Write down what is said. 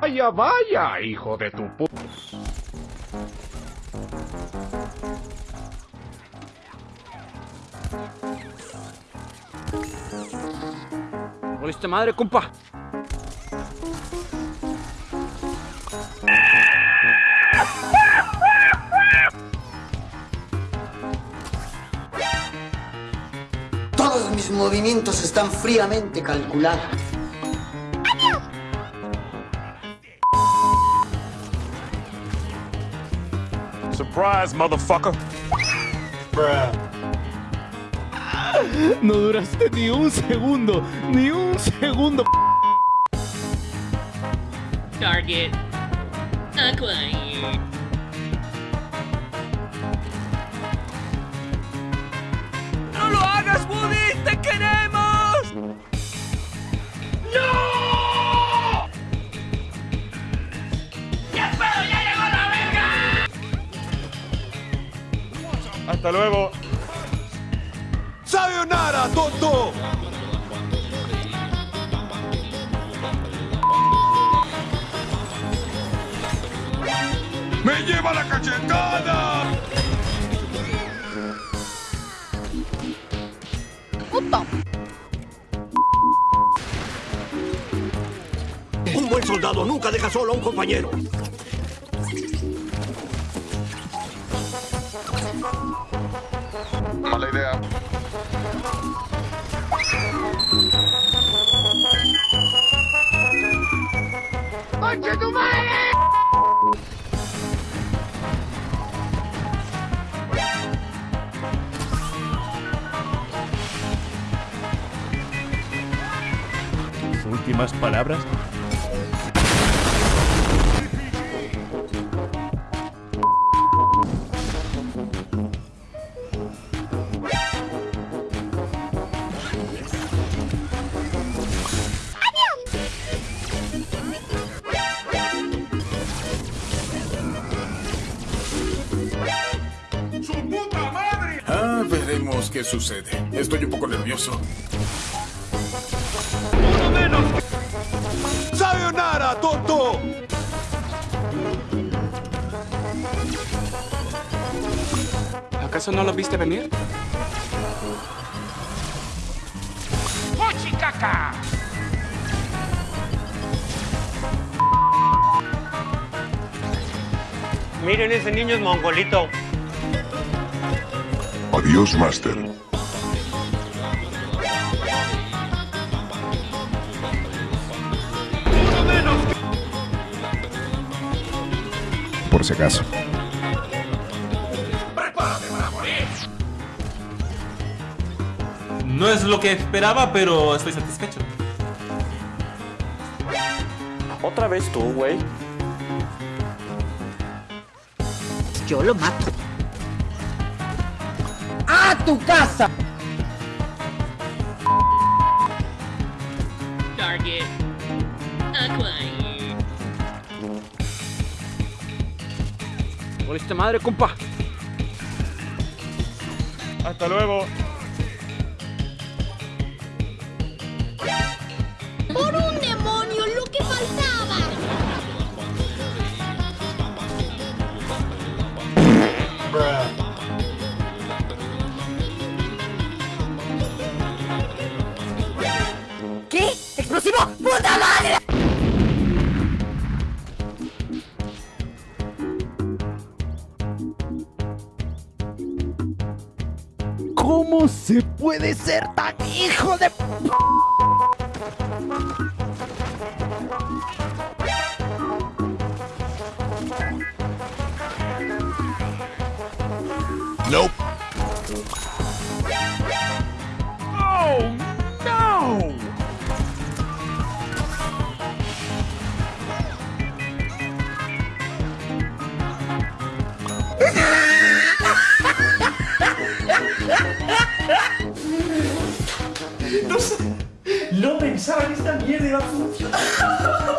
Vaya, vaya, hijo de tu pu... ¡Voliste madre, compa! Movimientos están fríamente calculados. Surprise, motherfucker. No duraste ni un segundo, ni un segundo. Target acquired. Hasta luego. ¡Sayonara, tonto! ¡Me lleva la cachetada! Un buen soldado nunca deja solo a un compañero. Mala idea. Sus últimas palabras. Veremos qué sucede. Estoy un poco nervioso. ¡Sayonara, tonto! ¿Acaso no lo viste venir? Miren, ese niño es mongolito. Adiós, Master. Por si acaso. No es lo que esperaba, pero estoy satisfecho. ¿Otra vez tú, güey? Yo lo mato. ¡A tu casa! Target acquired. ¡Voliste madre, compa! Hasta luego. ¡Explosivo! ¡Puta madre! ¿Cómo se puede ser tan hijo de... Nope. No pensaba que esta mierda iba a funcionar.